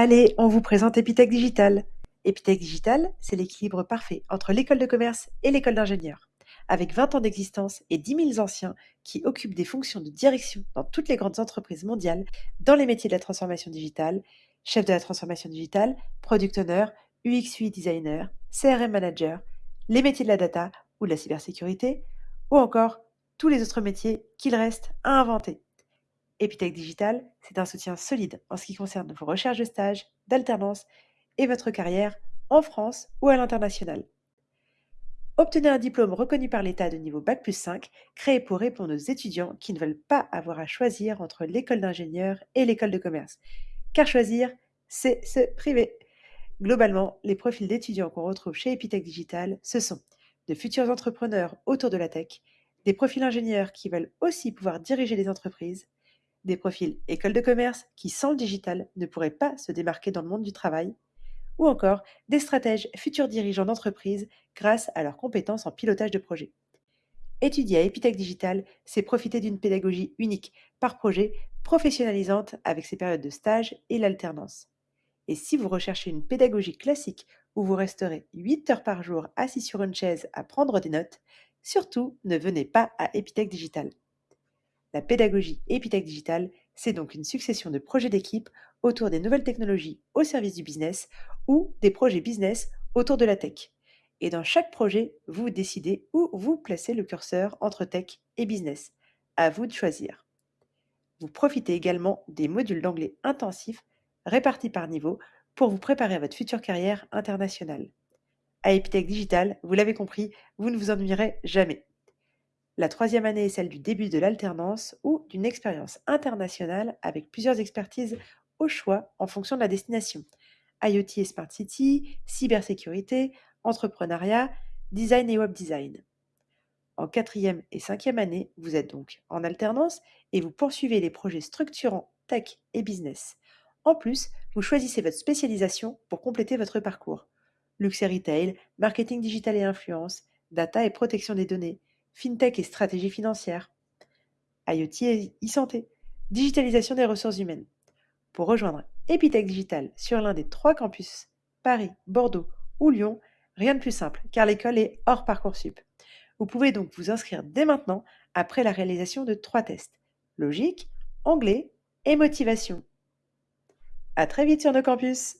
Allez, on vous présente Epitech Digital. Epitech Digital, c'est l'équilibre parfait entre l'école de commerce et l'école d'ingénieur. Avec 20 ans d'existence et 10 000 anciens qui occupent des fonctions de direction dans toutes les grandes entreprises mondiales dans les métiers de la transformation digitale, chef de la transformation digitale, product owner, UX UI designer, CRM manager, les métiers de la data ou de la cybersécurité, ou encore tous les autres métiers qu'il reste à inventer. Epitech Digital, c'est un soutien solide en ce qui concerne vos recherches de stage, d'alternance et votre carrière en France ou à l'international. Obtenez un diplôme reconnu par l'État de niveau Bac plus 5, créé pour répondre aux étudiants qui ne veulent pas avoir à choisir entre l'école d'ingénieur et l'école de commerce. Car choisir, c'est se priver. Globalement, les profils d'étudiants qu'on retrouve chez Epitech Digital, ce sont de futurs entrepreneurs autour de la tech, des profils ingénieurs qui veulent aussi pouvoir diriger des entreprises, des profils école de commerce qui, sans le digital, ne pourraient pas se démarquer dans le monde du travail, ou encore des stratèges futurs dirigeants d'entreprise grâce à leurs compétences en pilotage de projet. Étudier à Epitech Digital, c'est profiter d'une pédagogie unique par projet, professionnalisante avec ses périodes de stage et l'alternance. Et si vous recherchez une pédagogie classique où vous resterez 8 heures par jour assis sur une chaise à prendre des notes, surtout ne venez pas à Epitech Digital. La pédagogie Epitech Digital, c'est donc une succession de projets d'équipe autour des nouvelles technologies au service du business ou des projets business autour de la tech. Et dans chaque projet, vous décidez où vous placez le curseur entre tech et business. À vous de choisir. Vous profitez également des modules d'anglais intensifs répartis par niveau pour vous préparer à votre future carrière internationale. À Epitech Digital, vous l'avez compris, vous ne vous ennuierez jamais. La troisième année est celle du début de l'alternance ou d'une expérience internationale avec plusieurs expertises au choix en fonction de la destination. IoT et Smart City, cybersécurité, entrepreneuriat, design et web design. En quatrième et cinquième année, vous êtes donc en alternance et vous poursuivez les projets structurants tech et business. En plus, vous choisissez votre spécialisation pour compléter votre parcours. Luxe et retail, marketing digital et influence, data et protection des données, fintech et stratégie financière, IoT et e-santé, digitalisation des ressources humaines. Pour rejoindre Epitech Digital sur l'un des trois campus, Paris, Bordeaux ou Lyon, rien de plus simple car l'école est hors Parcoursup. Vous pouvez donc vous inscrire dès maintenant après la réalisation de trois tests logique, anglais et motivation. À très vite sur nos campus!